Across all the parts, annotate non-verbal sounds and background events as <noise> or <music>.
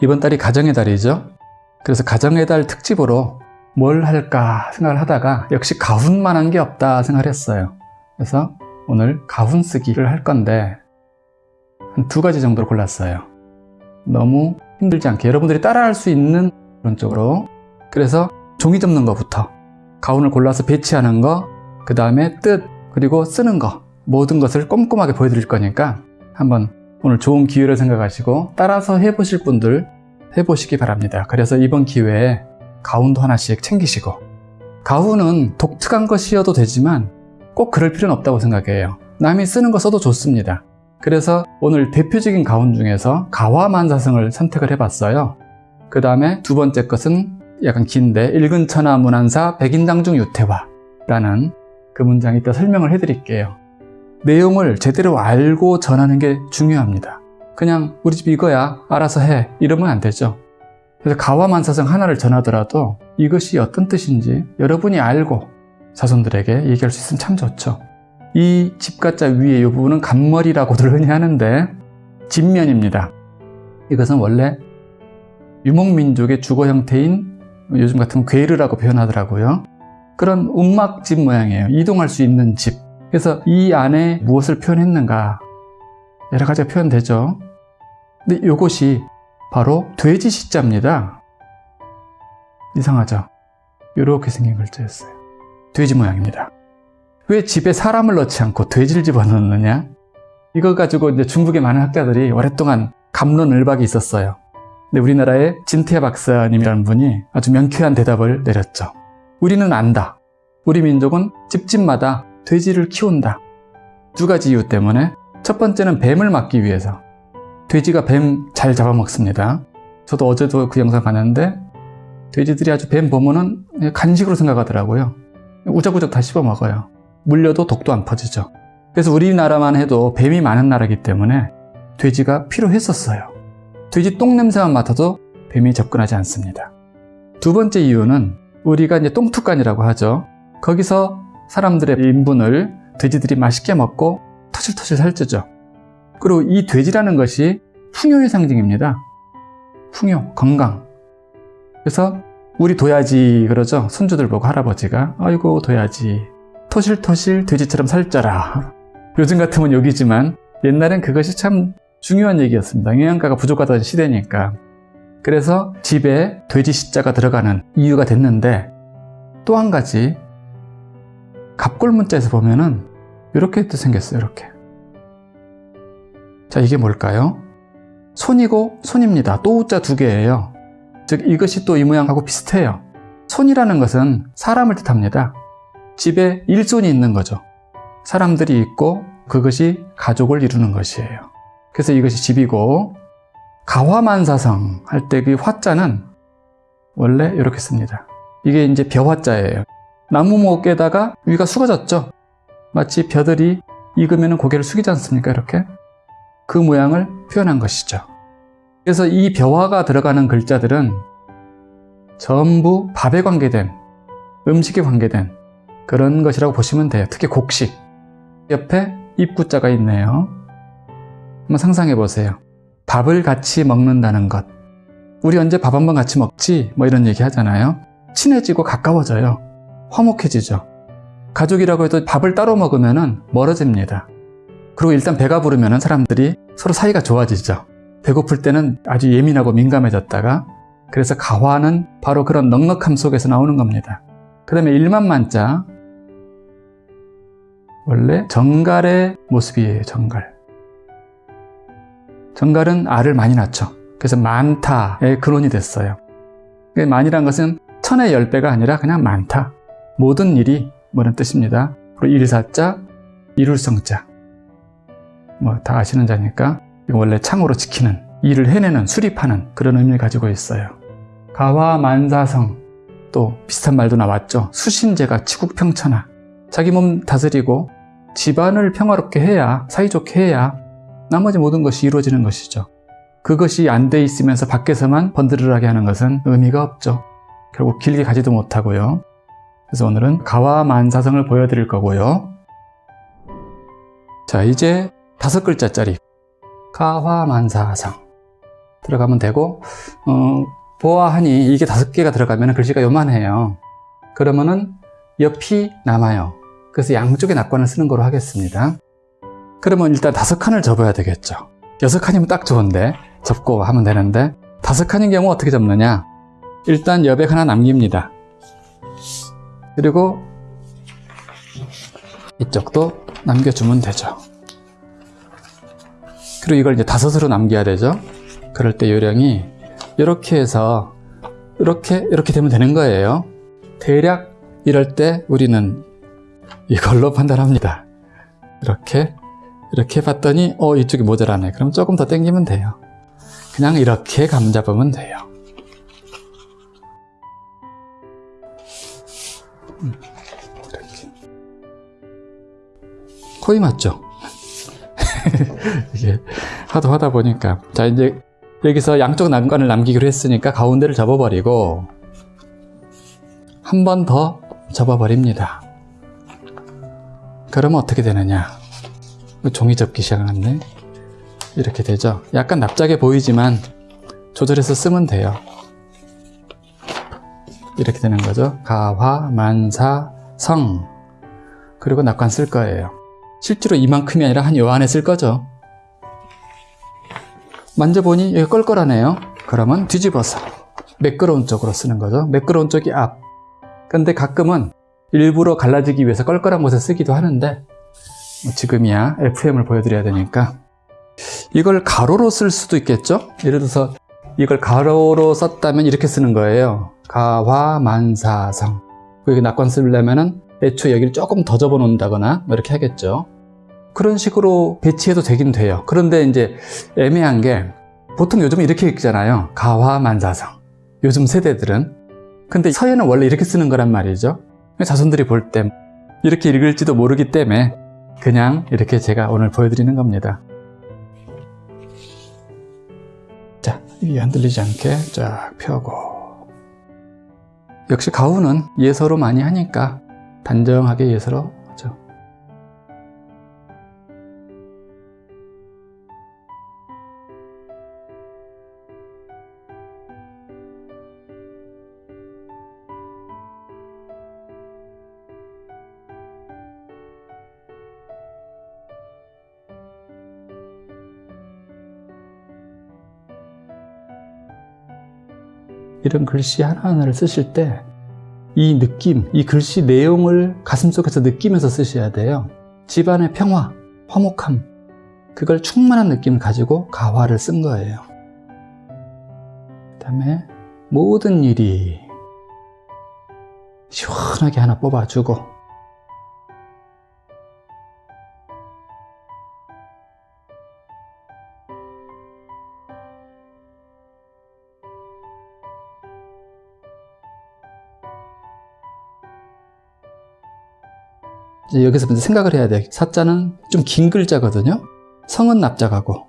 이번 달이 가정의 달이죠. 그래서 가정의 달 특집으로 뭘 할까 생각을 하다가 역시 가훈만 한 게 없다 생각을 했어요. 그래서 오늘 가훈 쓰기를 할 건데 한 두 가지 정도로 골랐어요. 너무 힘들지 않게 여러분들이 따라할 수 있는 그런 쪽으로 그래서 종이 접는 것부터 가훈을 골라서 배치하는 거, 그 다음에 뜻, 그리고 쓰는 거 모든 것을 꼼꼼하게 보여드릴 거니까 한번 오늘 좋은 기회를 생각하시고 따라서 해보실 분들 해보시기 바랍니다. 그래서 이번 기회에 가훈도 하나씩 챙기시고 가훈은 독특한 것이어도 되지만 꼭 그럴 필요는 없다고 생각해요. 남이 쓰는 거 써도 좋습니다. 그래서 오늘 대표적인 가훈 중에서 가화만사성을 선택을 해봤어요. 그 다음에 두 번째 것은 약간 긴데 읽은 천하 문안사 백인당 중 유태화 라는 그 문장이 있다 설명을 해드릴게요. 내용을 제대로 알고 전하는 게 중요합니다. 그냥 우리 집 이거야 알아서 해 이러면 안 되죠. 그래서 가화만사성 하나를 전하더라도 이것이 어떤 뜻인지 여러분이 알고 자손들에게 얘기할 수 있으면 참 좋죠. 이 집가자 위에 이 부분은 간머리라고들 <laughs> 흔히 하는데 진면입니다. 이것은 원래 유목민족의 주거 형태인 요즘 같은 괴르라고 표현하더라고요. 그런 움막집 모양이에요. 이동할 수 있는 집. 그래서 이 안에 무엇을 표현했는가 여러 가지가 표현되죠. 근데 이것이 바로 돼지 시자입니다. 이상하죠? 이렇게 생긴 글자였어요. 돼지 모양입니다. 왜 집에 사람을 넣지 않고 돼지를 집어넣느냐? 이거 가지고 이제 중국의 많은 학자들이 오랫동안 감론을박이 있었어요. 근데 우리나라의 진태 박사님이라는 분이 아주 명쾌한 대답을 내렸죠. 우리는 안다. 우리 민족은 집집마다 돼지를 키운다. 두 가지 이유 때문에 첫 번째는 뱀을 막기 위해서 돼지가 뱀 잘 잡아먹습니다. 저도 어제도 그 영상 봤는데 돼지들이 아주 뱀 보면은 간식으로 생각하더라고요. 우적우적 다 씹어 먹어요. 물려도 독도 안 퍼지죠. 그래서 우리나라만 해도 뱀이 많은 나라이기 때문에 돼지가 필요했었어요. 돼지 똥 냄새만 맡아도 뱀이 접근하지 않습니다. 두 번째 이유는 우리가 이제 똥투간이라고 하죠. 거기서 사람들의 인분을 돼지들이 맛있게 먹고 터실터실 살찌죠. 그리고 이 돼지라는 것이 풍요의 상징입니다. 풍요, 건강. 그래서 우리 둬야지 그러죠. 손주들 보고 할아버지가 아이고 둬야지 토실토실 돼지처럼 살쪄라. 요즘 같으면 욕이지만 옛날엔 그것이 참 중요한 얘기였습니다. 영양가가 부족하던 시대니까. 그래서 집에 돼지 시자가 들어가는 이유가 됐는데 또 한 가지 갑골 문자에서 보면은 이렇게 또 생겼어요. 이렇게. 자, 이게 뭘까요? 손이고 손입니다. 또우자 두 개예요. 즉 이것이 또 이 모양하고 비슷해요. 손이라는 것은 사람을 뜻합니다. 집에 일손이 있는 거죠. 사람들이 있고 그것이 가족을 이루는 것이에요. 그래서 이것이 집이고 가화만사성 할 때 그 화자는 원래 이렇게 씁니다. 이게 이제 벼화자예요. 나무 목에다가 위가 숙어졌죠. 마치 벼들이 익으면 고개를 숙이지 않습니까? 이렇게 그 모양을 표현한 것이죠. 그래서 이 벼화가 들어가는 글자들은 전부 밥에 관계된 음식에 관계된 그런 것이라고 보시면 돼요. 특히 곡식 옆에 입구자가 있네요. 한번 상상해 보세요. 밥을 같이 먹는다는 것. 우리 언제 밥 한번 같이 먹지? 뭐 이런 얘기 하잖아요. 친해지고 가까워져요. 화목해지죠. 가족이라고 해도 밥을 따로 먹으면 멀어집니다. 그리고 일단 배가 부르면 사람들이 서로 사이가 좋아지죠. 배고플 때는 아주 예민하고 민감해졌다가 그래서 가화는 바로 그런 넉넉함 속에서 나오는 겁니다. 그 다음에 일만만자 원래 정갈의 모습이에요. 정갈. 정갈은 알을 많이 낳죠. 그래서 많다의 근원이 됐어요. 많이란 것은 천의 열 배가 아니라 그냥 많다. 모든 일이 뭐는 뜻입니다. 그리고 일사자, 이룰성자. 뭐 다 아시는 자니까 원래 창으로 지키는, 일을 해내는, 수립하는 그런 의미를 가지고 있어요. 가화 만사성 또 비슷한 말도 나왔죠. 수신제가 치국평천하. 자기 몸 다스리고 집안을 평화롭게 해야, 사이좋게 해야 나머지 모든 것이 이루어지는 것이죠. 그것이 안 돼 있으면서 밖에서만 번드르르하게 하는 것은 의미가 없죠. 결국 길게 가지도 못하고요. 그래서 오늘은 가와만사성을 보여드릴 거고요. 자, 이제 다섯 글자짜리 가화만사성. 들어가면 되고 어, 보아하니 이게 다섯 개가 들어가면 글씨가 요만해요. 그러면은 옆이 남아요. 그래서 양쪽에 낙관을 쓰는 거로 하겠습니다. 그러면 일단 다섯 칸을 접어야 되겠죠. 여섯 칸이면 딱 좋은데 접고 하면 되는데 다섯 칸인 경우 어떻게 접느냐? 일단 여백 하나 남깁니다. 그리고 이쪽도 남겨주면 되죠. 그리고 이걸 이제 다섯으로 남겨야 되죠. 그럴 때 요령이 이렇게 해서 이렇게 이렇게 되면 되는 거예요. 대략 이럴 때 우리는 이걸로 판단합니다. 이렇게 이렇게 봤더니 어 이쪽이 모자라네. 그럼 조금 더 당기면 돼요. 그냥 이렇게 감 잡으면 돼요. 음. 코이 맞죠? <laughs> 이게 하도 하다 보니까 자 이제 여기서 양쪽 난관을 남기기로 했으니까 가운데를 접어버리고 한 번 더 접어버립니다. 그러면 어떻게 되느냐? 종이 접기 시작하네. 이렇게 되죠. 약간 납작해 보이지만 조절해서 쓰면 돼요. 이렇게 되는 거죠. 가화, 만사, 성. 그리고 낙관 쓸 거예요. 실제로 이만큼이 아니라 한 요 안에 쓸 거죠. 만져보니 여기 껄껄하네요. 그러면 뒤집어서 매끄러운 쪽으로 쓰는 거죠. 매끄러운 쪽이 앞. 근데 가끔은 일부러 갈라지기 위해서 껄껄한 곳에 쓰기도 하는데 뭐 지금이야 FM을 보여드려야 되니까 이걸 가로로 쓸 수도 있겠죠? 예를 들어서 이걸 가로로 썼다면 이렇게 쓰는 거예요. 가화만사성. 여기 낙관 쓰려면은 애초에 여기를 조금 더 접어 놓는다거나 뭐 이렇게 하겠죠. 그런 식으로 배치해도 되긴 돼요. 그런데 이제 애매한 게 보통 요즘 이렇게 읽잖아요. 가화만사성. 요즘 세대들은. 근데 서예는 원래 이렇게 쓰는 거란 말이죠. 자손들이 볼 때 이렇게 읽을지도 모르기 때문에 그냥 이렇게 제가 오늘 보여드리는 겁니다. 자, 이게 흔들리지 않게 쫙 펴고 역시 가훈은 예서로 많이 하니까 단정하게 예서로 이런 글씨 하나하나를 쓰실 때 이 느낌, 이 글씨 내용을 가슴속에서 느끼면서 쓰셔야 돼요. 집안의 평화, 화목함, 그걸 충만한 느낌을 가지고 가화를 쓴 거예요. 그 다음에 모든 일이 시원하게 하나 뽑아주고 여기서 먼저 생각을 해야 돼. 사자는 좀 긴 글자거든요. 성은 납작하고.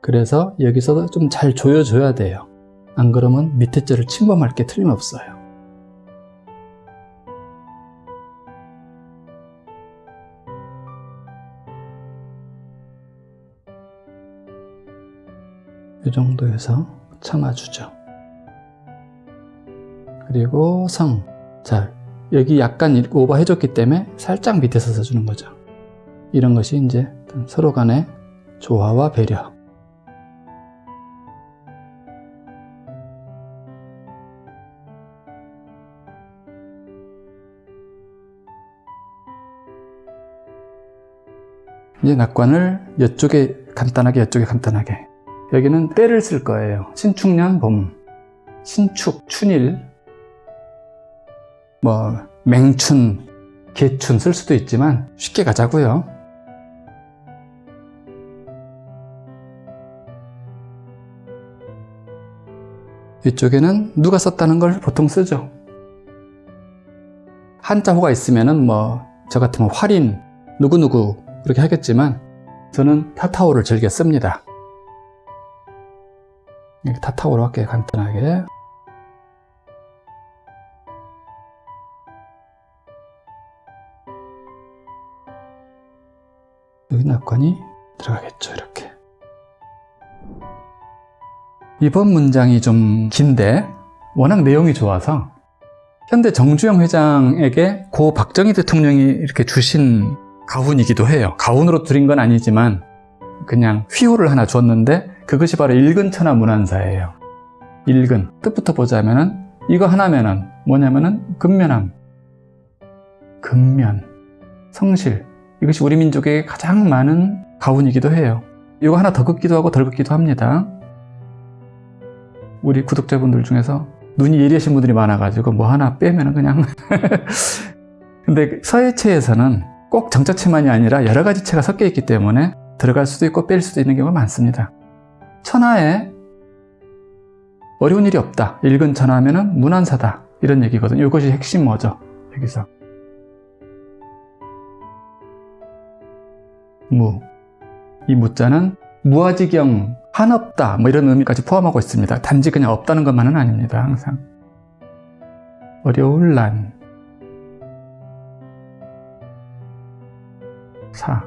그래서 여기서 좀 잘 조여줘야 돼요. 안 그러면 밑에 절을 침범할 게 틀림없어요. 이 정도에서 참아주죠. 그리고 성. 자, 여기 약간 오버 해줬기 때문에 살짝 밑에서 써주는 거죠. 이런 것이 이제 서로 간의 조화와 배려. 이제 낙관을 이쪽에 간단하게 이쪽에 간단하게 여기는 때를 쓸 거예요. 신축년 봄, 신축, 춘일 뭐 맹춘, 개춘 쓸 수도 있지만 쉽게 가자고요. 이쪽에는 누가 썼다는 걸 보통 쓰죠. 한자호가 있으면은 뭐저 같으면 활인, 누구누구 그렇게 하겠지만 저는 타타오를 즐겨 씁니다. 타타오로 할게요, 간단하게. 여기 낙관이 들어가겠죠 이렇게. 이번 문장이 좀 긴데 워낙 내용이 좋아서 현대 정주영 회장에게 고 박정희 대통령이 이렇게 주신 가훈이기도 해요. 가훈으로 드린 건 아니지만 그냥 휘호를 하나 주었는데 그것이 바로 일근천하 문안사예요. 일근 뜻부터 보자면은 이거 하나면은 뭐냐면은 근면함, 근면, 성실 이것이 우리 민족에게 가장 많은 가훈이기도 해요. 이거 하나 더 긋기도 하고 덜 긋기도 합니다. 우리 구독자분들 중에서 눈이 예리하신 분들이 많아가지고 뭐 하나 빼면은 그냥 <laughs> 근데 서예체에서는 꼭 정자체만이 아니라 여러 가지 체가 섞여 있기 때문에 들어갈 수도 있고 뺄 수도 있는 경우가 많습니다. 천하에 어려운 일이 없다. 읽은 천하면은 문안사다. 이런 얘기거든요. 이것이 핵심 뭐죠? 여기서 무. 이 무자는 무아지경 한없다 뭐 이런 의미까지 포함하고 있습니다. 단지 그냥 없다는 것만은 아닙니다. 항상 어려울 난 사.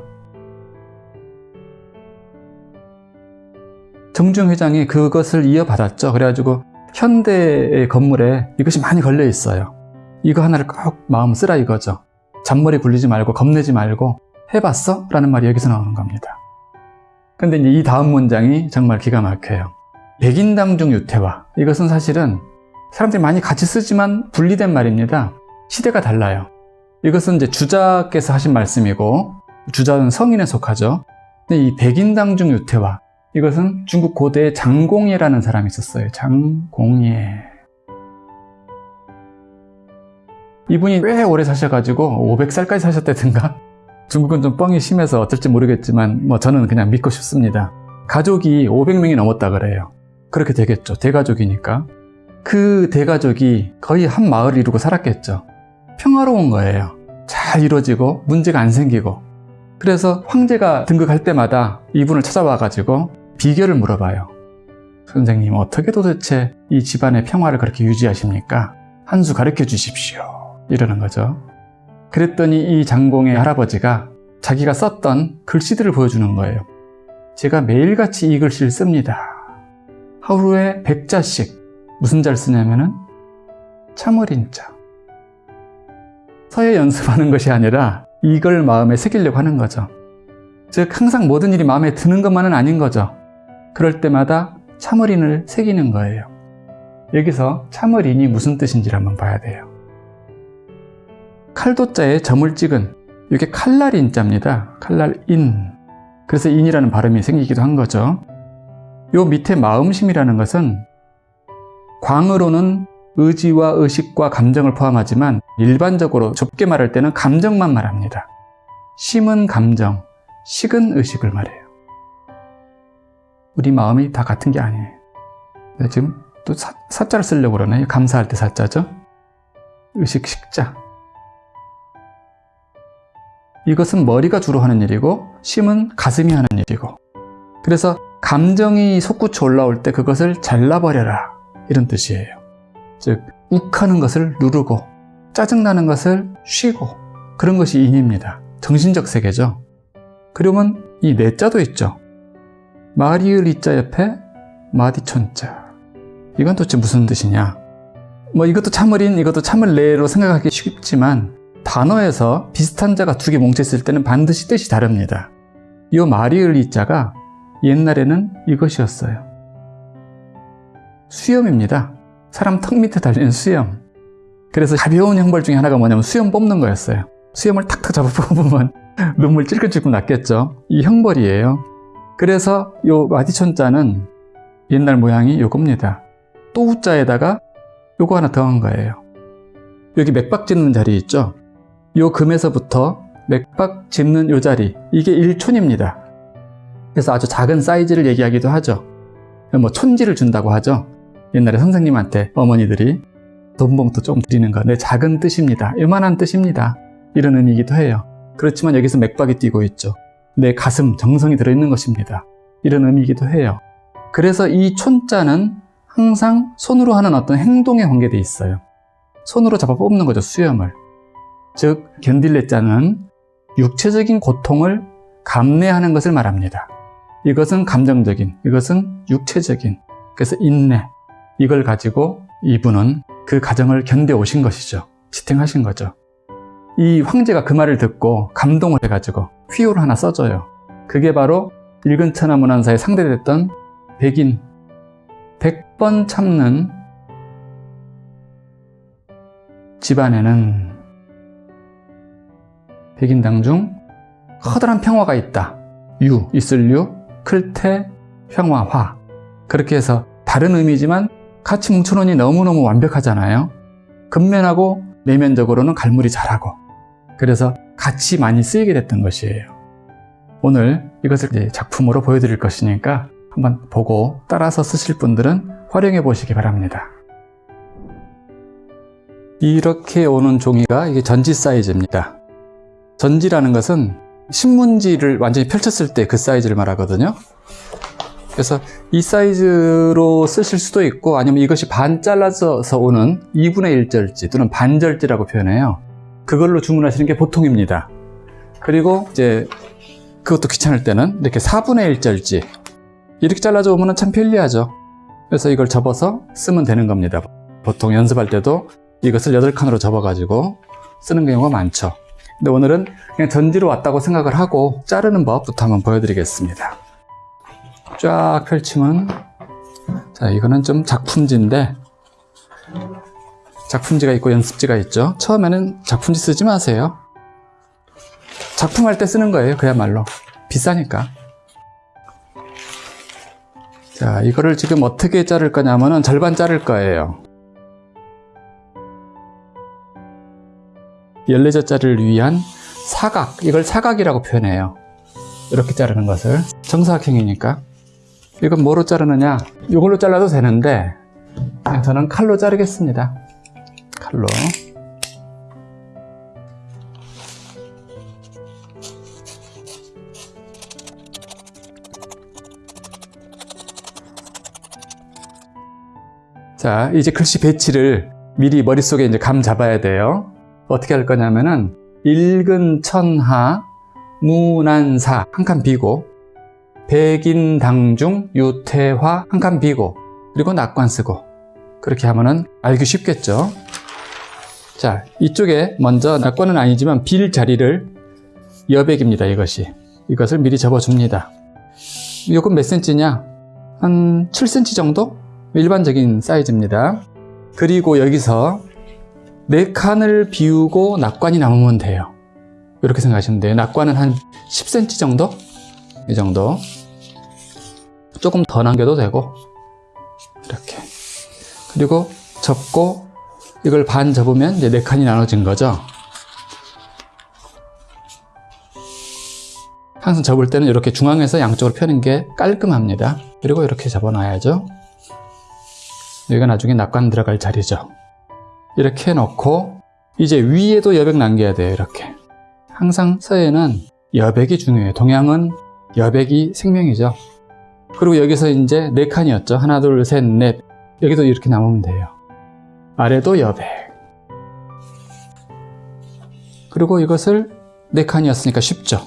정중 회장이 그것을 이어받았죠. 그래가지고 현대의 건물에 이것이 많이 걸려 있어요. 이거 하나를 꼭 마음 쓰라 이거죠. 잔머리 굴리지 말고 겁내지 말고 해봤어? 라는 말이 여기서 나오는 겁니다. 근데 이제 이 다음 문장이 정말 기가 막혀요. 백인당 중 유태화. 이것은 사실은 사람들이 많이 같이 쓰지만 분리된 말입니다. 시대가 달라요. 이것은 이제 주자께서 하신 말씀이고 주자는 성인에 속하죠. 근데 이 백인당 중 유태화. 이것은 중국 고대의 장공예라는 사람이 있었어요. 장공예. 이분이 꽤 오래 사셔가지고 500살까지 사셨다든가 중국은 좀 뻥이 심해서 어쩔지 모르겠지만 뭐 저는 그냥 믿고 싶습니다. 가족이 500명이 넘었다 그래요. 그렇게 되겠죠. 대가족이니까. 그 대가족이 거의 한 마을을 이루고 살았겠죠. 평화로운 거예요. 잘 이루어지고 문제가 안 생기고 그래서 황제가 등극할 때마다 이분을 찾아와가지고 비결을 물어봐요. 선생님 어떻게 도대체 이 집안의 평화를 그렇게 유지하십니까? 한 수 가르쳐 주십시오. 이러는 거죠. 그랬더니 이 장공의 할아버지가 자기가 썼던 글씨들을 보여주는 거예요. 제가 매일같이 이 글씨를 씁니다. 하루에 100자씩 무슨 자를 쓰냐면은 참을인 자. 서예 연습하는 것이 아니라 이걸 마음에 새기려고 하는 거죠. 즉 항상 모든 일이 마음에 드는 것만은 아닌 거죠. 그럴 때마다 참을인을 새기는 거예요. 여기서 참을인이 무슨 뜻인지를 한번 봐야 돼요. 칼도자에 점을 찍은 이게 칼날인자입니다. 칼날인. 그래서 인이라는 발음이 생기기도 한 거죠. 요 밑에 마음심이라는 것은 광으로는 의지와 의식과 감정을 포함하지만 일반적으로 좁게 말할 때는 감정만 말합니다. 심은 감정, 식은 의식을 말해요. 우리 마음이 다 같은 게 아니에요. 네, 지금 또 사, 사자를 쓰려고 그러네. 감사할 때 사자죠. 의식 식자. 이것은 머리가 주로 하는 일이고 심은 가슴이 하는 일이고. 그래서 감정이 솟구쳐 올라올 때 그것을 잘라버려라. 이런 뜻이에요. 즉 욱하는 것을 누르고 짜증나는 것을 쉬고 그런 것이 인입니다. 정신적 세계죠. 그러면 이 내자도 있죠. 마리을 이자 옆에 마디촌자. 이건 도대체 무슨 뜻이냐? 뭐 이것도 참을인 이것도 참을내로 생각하기 쉽지만 단어에서 비슷한 자가 두 개 뭉쳤을 때는 반드시 뜻이 다릅니다. 이 마리을 이 자가 옛날에는 이것이었어요. 수염입니다. 사람 턱 밑에 달리는 수염. 그래서 가벼운 형벌 중에 하나가 뭐냐면 수염 뽑는 거였어요. 수염을 탁탁 잡아 뽑으면 <laughs> 눈물 찔끔찔끔 났겠죠. 이 형벌이에요. 그래서 이 마디천 자는 옛날 모양이 요겁니다. 또우자에다가 요거 하나 더한 거예요. 여기 맥박 짓는 자리 있죠? 요 금에서부터 맥박 짚는 요 자리 이게 1촌입니다. 그래서 아주 작은 사이즈를 얘기하기도 하죠. 뭐 촌지를 준다고 하죠. 옛날에 선생님한테 어머니들이 돈봉투 좀 드리는 거 내 작은 뜻입니다. 요만한 뜻입니다. 이런 의미이기도 해요. 그렇지만 여기서 맥박이 뛰고 있죠. 내 가슴, 정성이 들어있는 것입니다. 이런 의미이기도 해요. 그래서 이 촌자는 항상 손으로 하는 어떤 행동에 관계되어 있어요. 손으로 잡아 뽑는 거죠, 수염을. 즉 견딜레자는 육체적인 고통을 감내하는 것을 말합니다. 이것은 감정적인, 이것은 육체적인. 그래서 인내. 이걸 가지고 이분은 그 가정을 견뎌 오신 것이죠. 지탱하신 거죠. 이 황제가 그 말을 듣고 감동을 해가지고 휘호를 하나 써줘요. 그게 바로 일근 천하 문안사에 상대됐던 백인 100번 참는 집안에는 백인당 중 커다란 평화가 있다. 유, 있을 유, 클태, 평화, 화. 그렇게 해서 다른 의미지만 같이 뭉쳐놓으니 너무너무 완벽하잖아요. 근면하고 내면적으로는 갈무리 잘하고. 그래서 같이 많이 쓰이게 됐던 것이에요. 오늘 이것을 작품으로 보여드릴 것이니까 한번 보고 따라서 쓰실 분들은 활용해 보시기 바랍니다. 이렇게 오는 종이가 이게 전지 사이즈입니다. 전지라는 것은 신문지를 완전히 펼쳤을 때 그 사이즈를 말하거든요. 그래서 이 사이즈로 쓰실 수도 있고 아니면 이것이 반 잘라서 오는 2분의 1절지 또는 반절지라고 표현해요. 그걸로 주문하시는 게 보통입니다. 그리고 이제 그것도 귀찮을 때는 이렇게 4분의 1절지 이렇게 잘라져 오면 참 편리하죠. 그래서 이걸 접어서 쓰면 되는 겁니다. 보통 연습할 때도 이것을 8칸으로 접어 가지고 쓰는 경우가 많죠. 근데 오늘은 그냥 전지로 왔다고 생각을 하고 자르는 법부터 한번 보여드리겠습니다. 쫙 펼치면 자 이거는 좀 작품지인데 작품지가 있고 연습지가 있죠. 처음에는 작품지 쓰지 마세요. 작품할 때 쓰는 거예요. 그야말로 비싸니까. 자 이거를 지금 어떻게 자를 거냐면은 절반 자를 거예요. 14자짜리를 위한 사각, 이걸 사각이라고 표현해요. 이렇게 자르는 것을. 정사각형이니까. 이건 뭐로 자르느냐? 이걸로 잘라도 되는데, 그냥 저는 칼로 자르겠습니다. 칼로. 자, 이제 글씨 배치를 미리 머릿속에 이제 감 잡아야 돼요. 어떻게 할 거냐면은 일근 천하 무난사 한 칸 비고 백인 당중 유태화 한 칸 비고 그리고 낙관 쓰고. 그렇게 하면은 알기 쉽겠죠? 자 이쪽에 먼저 낙관은 아니지만 빌 자리를 여백입니다 이것이. 이것을 미리 접어줍니다. 이건 몇 센치냐? 한 7cm 정도? 일반적인 사이즈입니다. 그리고 여기서 네 칸을 비우고 낙관이 남으면 돼요. 이렇게 생각하시면 돼요. 낙관은 한 10cm 정도? 이 정도. 조금 더 남겨도 되고 이렇게 그리고 접고 이걸 반 접으면 이제 네 칸이 나눠진 거죠. 항상 접을 때는 이렇게 중앙에서 양쪽으로 펴는 게 깔끔합니다. 그리고 이렇게 접어놔야죠. 여기가 나중에 낙관 들어갈 자리죠. 이렇게 놓고 이제 위에도 여백 남겨야 돼요 이렇게. 항상 서해는 여백이 중요해요 동양은 여백이 생명이죠. 그리고 여기서 이제 네 칸이었죠. 하나 둘셋넷. 여기도 이렇게 남으면 돼요. 아래도 여백. 그리고 이것을 네 칸이었으니까 쉽죠.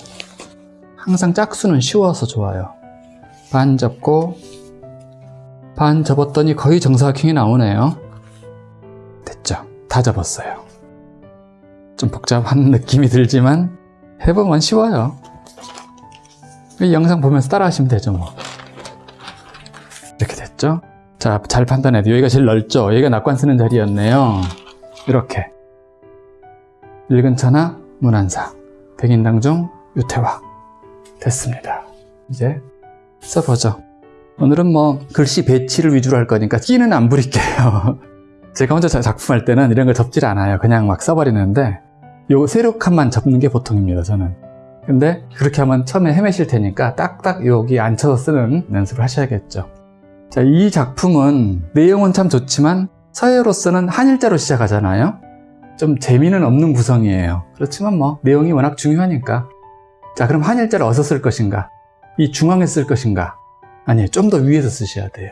항상 짝수는 쉬워서 좋아요. 반 접고 반 접었더니 거의 정사각형이 나오네요 다 접었어요. 좀 복잡한 <laughs> 느낌이 들지만 해보면 쉬워요. 이 영상 보면서 따라 하시면 되죠 뭐. 이렇게 됐죠? 자, 잘 판단해야 돼요. 여기가 제일 넓죠? 여기가 낙관 쓰는 자리였네요. 이렇게. 읽은천하 문안사 백인당 중 유태화 됐습니다. 이제 써보죠. 오늘은 뭐 글씨 배치를 위주로 할 거니까 끼는 안 부릴게요. <laughs> 제가 혼자 작품할 때는 이런 걸 접질 않아요. 그냥 막 써버리는데 요 세로칸만 접는 게 보통입니다. 저는. 근데 그렇게 하면 처음에 헤매실 테니까 딱딱 여기 앉혀서 쓰는 연습을 하셔야겠죠. 자, 이 작품은 내용은 참 좋지만 서예로서는 한일자로 시작하잖아요. 좀 재미는 없는 구성이에요. 그렇지만 뭐 내용이 워낙 중요하니까. 자, 그럼 한일자를 어디서 쓸 것인가? 이 중앙에 쓸 것인가? 아니에요. 좀 더 위에서 쓰셔야 돼요.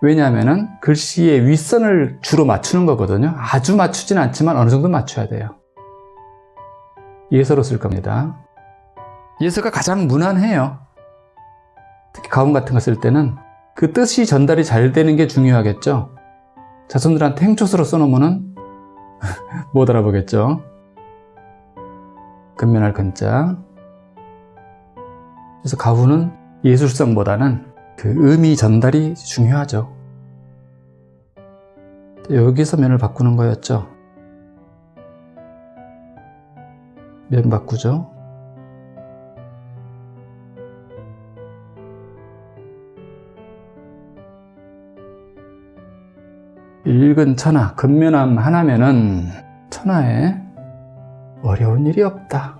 왜냐하면 글씨의 윗선을 주로 맞추는 거거든요. 아주 맞추진 않지만 어느 정도 맞춰야 돼요. 예서로 쓸 겁니다. 예서가 가장 무난해요. 특히 가운 같은 거 쓸 때는 그 뜻이 전달이 잘 되는 게 중요하겠죠. 자손들한테 행초스로 써놓으면은 <laughs> 못 알아보겠죠. 근면할 근자. 그래서 가훈은 예술성보다는 그 의미 전달이 중요하죠. 여기서 면을 바꾸는 거였죠. 면 바꾸죠. 읽은 천하, 근면함 하나면은 천하에 어려운 일이 없다.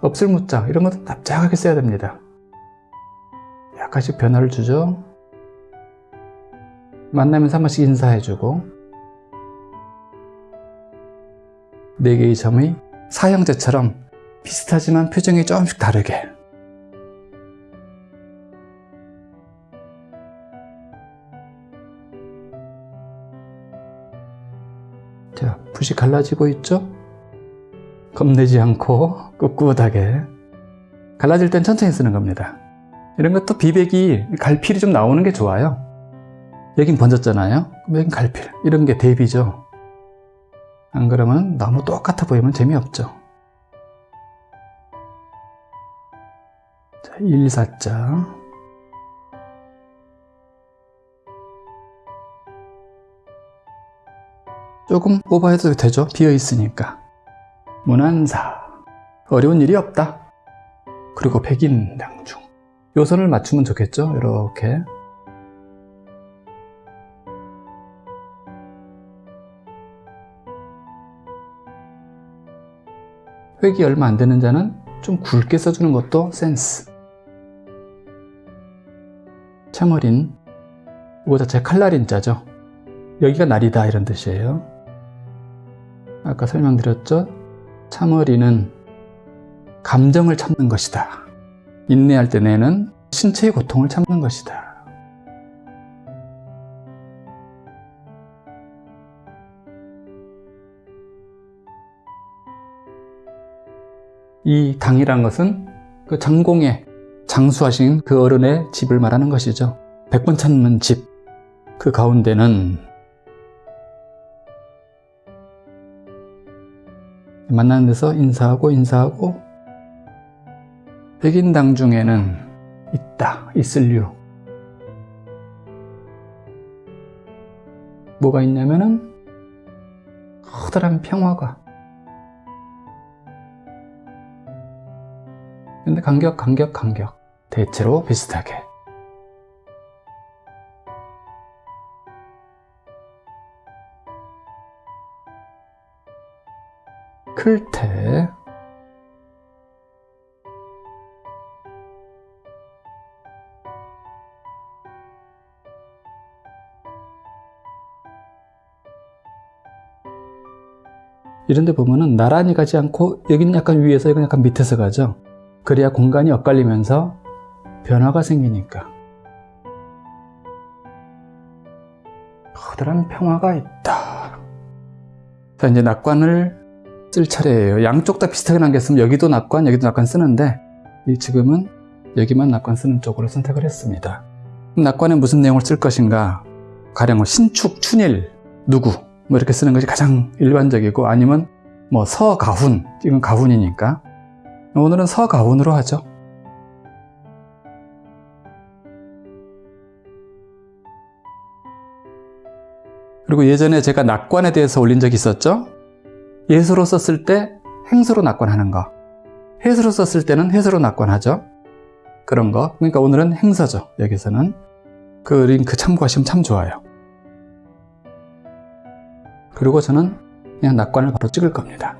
없을 무짝 이런 것도 납작하게 써야 됩니다. 약간씩 변화를 주죠. 만나면서 한 번씩 인사해주고 네 개의 점의 사형제처럼 비슷하지만 표정이 조금씩 다르게 자, 붓이 갈라지고 있죠? 겁내지 않고 꿋꿋하게 갈라질 땐 천천히 쓰는 겁니다. 이런 것도 비백이 갈필이 좀 나오는 게 좋아요. 여긴 번졌잖아요. 그럼 여긴 갈필. 이런 게 대비죠. 안 그러면 너무 똑같아 보이면 재미없죠. 자, 1, 4자. 조금 오버해도 되죠. 비어 있으니까. 문안사. 어려운 일이 없다. 그리고 백인당중. 요 선을 맞추면 좋겠죠. 이렇게. 획이 얼마 안 되는 자는 좀 굵게 써주는 것도 센스. 참어린. 이거 자체 칼날인 자죠. 여기가 날이다 이런 뜻이에요. 아까 설명드렸죠? 참어리는 감정을 참는 것이다. 인내할 때 내는 신체의 고통을 참는 것이다. 이 당이란 것은 그 장공에 장수하신 그 어른의 집을 말하는 것이죠. 백 번 찾는 집. 그 가운데는 만나는 데서 인사하고 인사하고 백인당 중에는 있다, 있을류. 뭐가 있냐면은 커다란 평화가 근데 간격, 간격, 간격 대체로 비슷하게 클테 이런 데 보면은 나란히 가지 않고 여기는 약간 위에서 여기는 약간 밑에서 가죠 그래야 공간이 엇갈리면서 변화가 생기니까 커다란 평화가 있다 자 이제 낙관을 쓸 차례예요. 양쪽 다 비슷하게 남겼으면 여기도 낙관, 여기도 낙관 쓰는데 지금은 여기만 낙관 쓰는 쪽으로 선택을 했습니다. 낙관에 무슨 내용을 쓸 것인가? 가령 뭐 신축, 춘일, 누구 뭐 이렇게 쓰는 것이 가장 일반적이고 아니면 뭐 서가훈, 이건 가훈이니까. 오늘은 서가훈으로 하죠. 그리고 예전에 제가 낙관에 대해서 올린 적이 있었죠. 예수로 썼을 때 행수로 낙관하는 거. 해수로 썼을 때는 해수로 낙관하죠. 그런 거. 그러니까 오늘은 행서죠 여기서는. 그 링크 참고하시면 참 좋아요 그리고 저는 그냥 낙관을 바로 찍을 겁니다